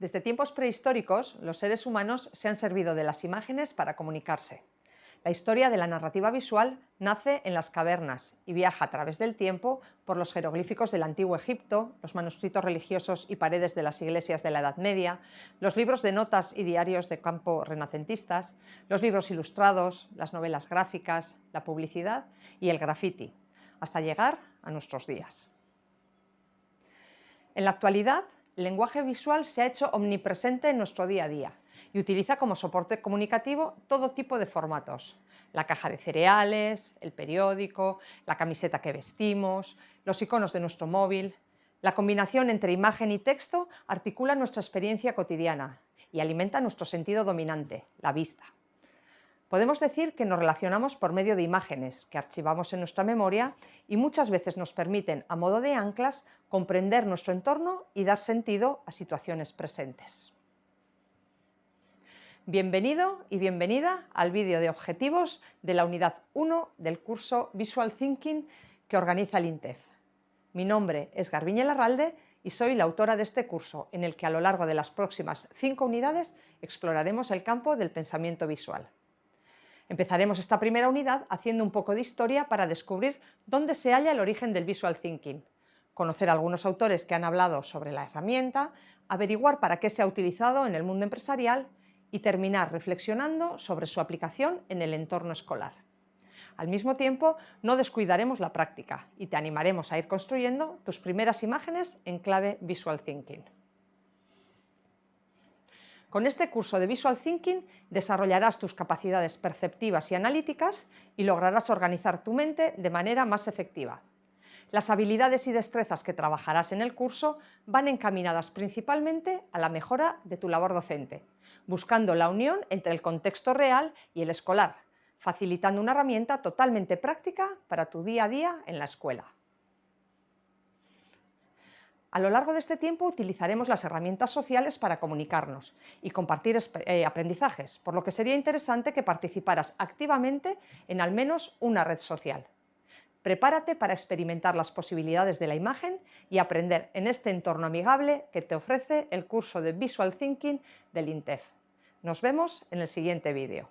Desde tiempos prehistóricos, los seres humanos se han servido de las imágenes para comunicarse. La historia de la narrativa visual nace en las cavernas y viaja a través del tiempo por los jeroglíficos del Antiguo Egipto, los manuscritos religiosos y paredes de las iglesias de la Edad Media, los libros de notas y diarios de campo renacentistas, los libros ilustrados, las novelas gráficas, la publicidad y el graffiti, hasta llegar a nuestros días. En la actualidad, el lenguaje visual se ha hecho omnipresente en nuestro día a día y utiliza como soporte comunicativo todo tipo de formatos. La caja de cereales, el periódico, la camiseta que vestimos, los iconos de nuestro móvil... La combinación entre imagen y texto articula nuestra experiencia cotidiana y alimenta nuestro sentido dominante, la vista. Podemos decir que nos relacionamos por medio de imágenes que archivamos en nuestra memoria y muchas veces nos permiten, a modo de anclas, comprender nuestro entorno y dar sentido a situaciones presentes. Bienvenido y bienvenida al vídeo de objetivos de la unidad 1 del curso Visual Thinking que organiza el INTEF. Mi nombre es Garbiñe Larralde y soy la autora de este curso, en el que a lo largo de las próximas cinco unidades exploraremos el campo del pensamiento visual. Empezaremos esta primera unidad haciendo un poco de historia para descubrir dónde se halla el origen del Visual Thinking, conocer algunos autores que han hablado sobre la herramienta, averiguar para qué se ha utilizado en el mundo empresarial y terminar reflexionando sobre su aplicación en el entorno escolar. Al mismo tiempo, no descuidaremos la práctica y te animaremos a ir construyendo tus primeras imágenes en clave Visual Thinking. Con este curso de Visual Thinking desarrollarás tus capacidades perceptivas y analíticas y lograrás organizar tu mente de manera más efectiva. Las habilidades y destrezas que trabajarás en el curso van encaminadas principalmente a la mejora de tu labor docente, buscando la unión entre el contexto real y el escolar, facilitando una herramienta totalmente práctica para tu día a día en la escuela. A lo largo de este tiempo utilizaremos las herramientas sociales para comunicarnos y compartir eh, aprendizajes, por lo que sería interesante que participaras activamente en al menos una red social. Prepárate para experimentar las posibilidades de la imagen y aprender en este entorno amigable que te ofrece el curso de Visual Thinking del INTEF. Nos vemos en el siguiente vídeo.